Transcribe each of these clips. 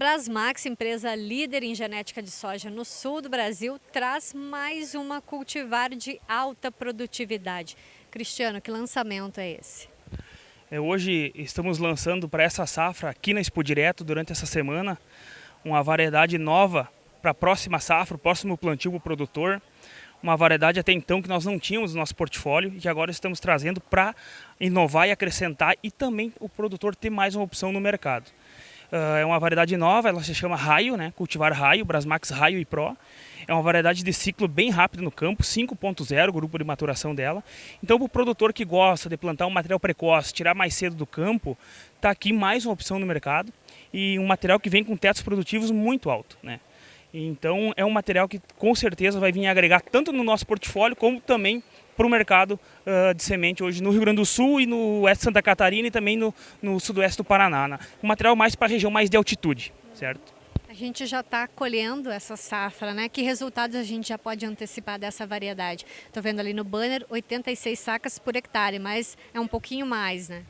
Brasmax, empresa líder em genética de soja no sul do Brasil, traz mais uma cultivar de alta produtividade. Cristiano, que lançamento é esse? É, hoje estamos lançando para essa safra aqui na Expo Direto durante essa semana uma variedade nova para a próxima safra, o próximo plantio para o produtor. Uma variedade até então que nós não tínhamos no nosso portfólio e que agora estamos trazendo para inovar e acrescentar e também o produtor ter mais uma opção no mercado. Uh, é uma variedade nova, ela se chama Raio, né? cultivar Raio, Brasmax Raio e Pro. É uma variedade de ciclo bem rápido no campo, 5.0, grupo de maturação dela. Então, para o produtor que gosta de plantar um material precoce, tirar mais cedo do campo, está aqui mais uma opção no mercado e um material que vem com tetos produtivos muito alto. Né? Então, é um material que com certeza vai vir agregar tanto no nosso portfólio como também para o mercado uh, de semente hoje no Rio Grande do Sul e no oeste de Santa Catarina e também no, no sudoeste do Paraná. Né? Um material mais para a região mais de altitude, certo? A gente já está colhendo essa safra, né? Que resultados a gente já pode antecipar dessa variedade? Estou vendo ali no banner 86 sacas por hectare, mas é um pouquinho mais, né?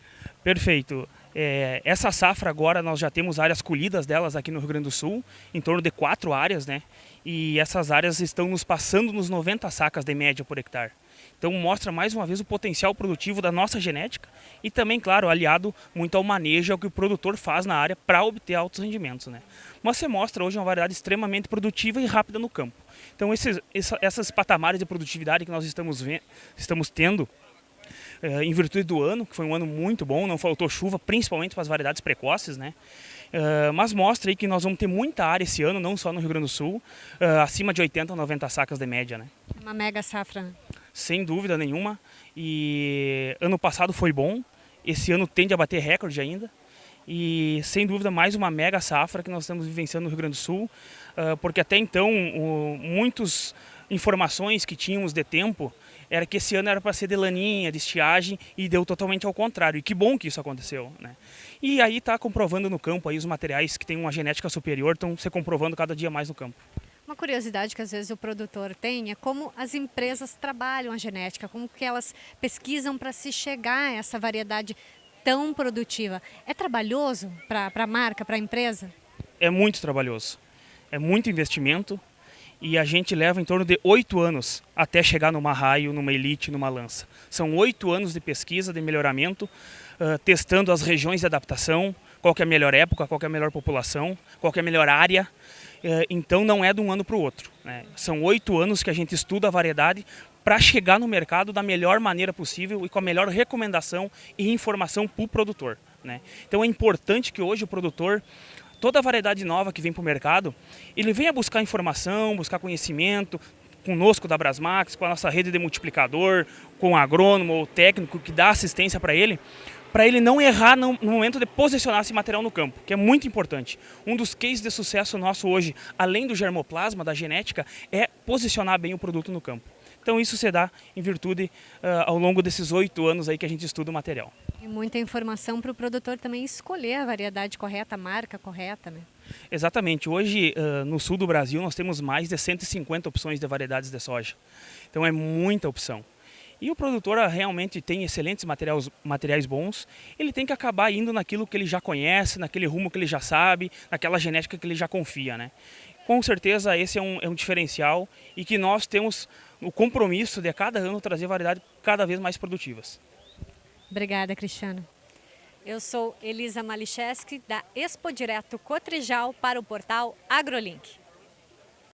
Perfeito. É, essa safra agora nós já temos áreas colhidas delas aqui no Rio Grande do Sul, em torno de quatro áreas, né? E essas áreas estão nos passando nos 90 sacas de média por hectare. Então mostra mais uma vez o potencial produtivo da nossa genética e também, claro, aliado muito ao manejo ao que o produtor faz na área para obter altos rendimentos. Né? Mas você mostra hoje uma variedade extremamente produtiva e rápida no campo. Então esses, essas patamares de produtividade que nós estamos, estamos tendo eh, em virtude do ano, que foi um ano muito bom, não faltou chuva, principalmente para as variedades precoces, né? Uh, mas mostra aí que nós vamos ter muita área esse ano, não só no Rio Grande do Sul, uh, acima de 80 ou 90 sacas de média, né? Uma mega safra. Sem dúvida nenhuma. E ano passado foi bom, esse ano tende a bater recorde ainda. E sem dúvida mais uma mega safra que nós estamos vivenciando no Rio Grande do Sul, ah, porque até então muitas informações que tínhamos de tempo era que esse ano era para ser de laninha, de estiagem e deu totalmente ao contrário. E que bom que isso aconteceu. Né? E aí está comprovando no campo aí os materiais que têm uma genética superior estão se comprovando cada dia mais no campo. Uma curiosidade que às vezes o produtor tem é como as empresas trabalham a genética, como que elas pesquisam para se chegar a essa variedade tão produtiva. É trabalhoso para a marca, para a empresa? É muito trabalhoso. É muito investimento e a gente leva em torno de oito anos até chegar numa raio, numa elite, numa lança. São oito anos de pesquisa, de melhoramento, uh, testando as regiões de adaptação, qual é a melhor época, qual é a melhor população, qual é a melhor área. Uh, então não é de um ano para o outro. Né? São oito anos que a gente estuda a variedade para chegar no mercado da melhor maneira possível e com a melhor recomendação e informação para o produtor. Né? Então é importante que hoje o produtor toda variedade nova que vem para o mercado, ele venha buscar informação, buscar conhecimento, conosco da Brasmax, com a nossa rede de multiplicador, com o agrônomo ou técnico que dá assistência para ele, para ele não errar no, momento de posicionar esse material no campo, que é muito importante. Um dos cases de sucesso nosso hoje, além do germoplasma, da genética, é posicionar bem o produto no campo. Então isso se dá em virtude uh, ao longo desses oito anos aí que a gente estuda o material. E muita informação para o produtor também escolher a variedade correta, a marca correta, né? Exatamente. Hoje, uh, no sul do Brasil, nós temos mais de 150 opções de variedades de soja. Então é muita opção. E o produtor realmente tem excelentes materiais, materiais bons, ele tem que acabar indo naquilo que ele já conhece, naquele rumo que ele já sabe, naquela genética que ele já confia. Né? Com certeza esse é um, é um diferencial e que nós temos o compromisso de a cada ano trazer variedades cada vez mais produtivas. Obrigada, Cristiano. Eu sou Elisa Malicheski, da Expo Direto Cotrijal para o portal AgroLink.